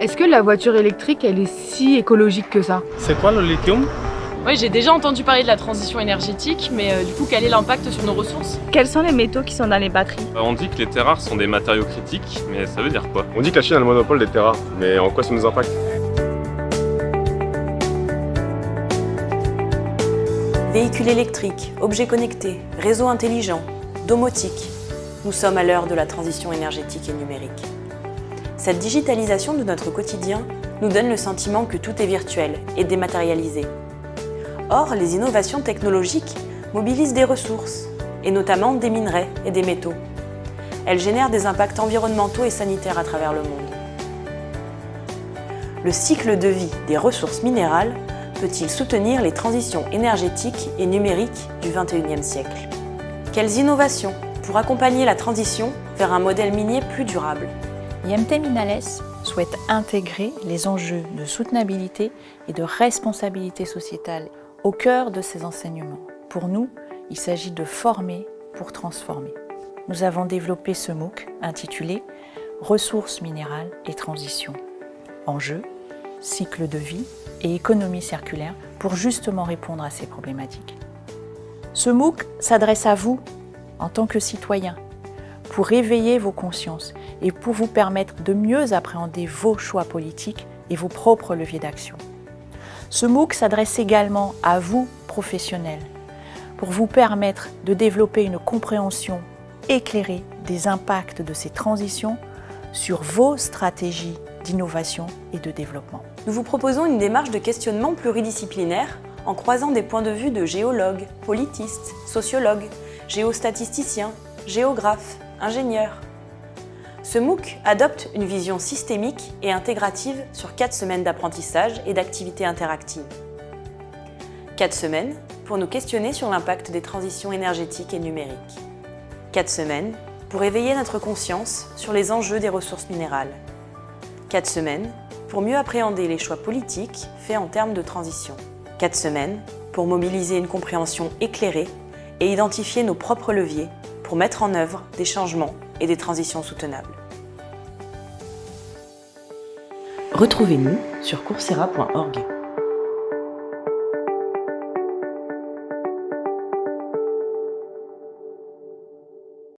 Est-ce que la voiture électrique, elle est si écologique que ça C'est quoi le lithium Oui, j'ai déjà entendu parler de la transition énergétique, mais euh, du coup, quel est l'impact sur nos ressources? Quels sont les métaux qui sont dans les batteries? Euh, On dit que les terres rares sont des matériaux critiques, mais ça veut dire quoi? On dit que la Chine a le monopole des terres rares, mais en quoi ça nous impacte? Véhicules électriques, objets connectés, réseaux intelligents, domotique. Nous sommes à l'heure de la transition énergétique et numérique. Cette digitalisation de notre quotidien nous donne le sentiment que tout est virtuel et dématérialisé. Or, les innovations technologiques mobilisent des ressources, et notamment des minerais et des métaux. Elles génèrent des impacts environnementaux et sanitaires à travers le monde. Le cycle de vie des ressources minérales peut-il soutenir les transitions énergétiques et numériques du XXIe siècle? Quelles innovations pour accompagner la transition vers un modèle minier plus durable? IMT Minales souhaite intégrer les enjeux de soutenabilité et de responsabilité sociétale au cœur de ses enseignements. Pour nous, il s'agit de former pour transformer. Nous avons développé ce MOOC intitulé « Ressources minérales et transition ». Enjeux, cycle de vie et économie circulaire pour justement répondre à ces problématiques. Ce MOOC s'adresse à vous en tant que citoyen pour réveiller vos consciences et pour vous permettre de mieux appréhender vos choix politiques et vos propres leviers d'action. Ce MOOC s'adresse également à vous, professionnels, pour vous permettre de développer une compréhension éclairée des impacts de ces transitions sur vos stratégies d'innovation et de développement. Nous vous proposons une démarche de questionnement pluridisciplinaire en croisant des points de vue de géologues, politistes, sociologues, géostatisticiens, géographes, ingénieurs. Ce MOOC adopte une vision systémique et intégrative sur 4 semaines d'apprentissage et d'activités interactives. 4 semaines pour nous questionner sur l'impact des transitions énergétiques et numériques. 4 semaines pour éveiller notre conscience sur les enjeux des ressources minérales. 4 semaines pour mieux appréhender les choix politiques faits en termes de transition. 4 semaines pour mobiliser une compréhension éclairée et identifier nos propres leviers pour mettre en œuvre des changements et des transitions soutenables. Retrouvez-nous sur coursera.org.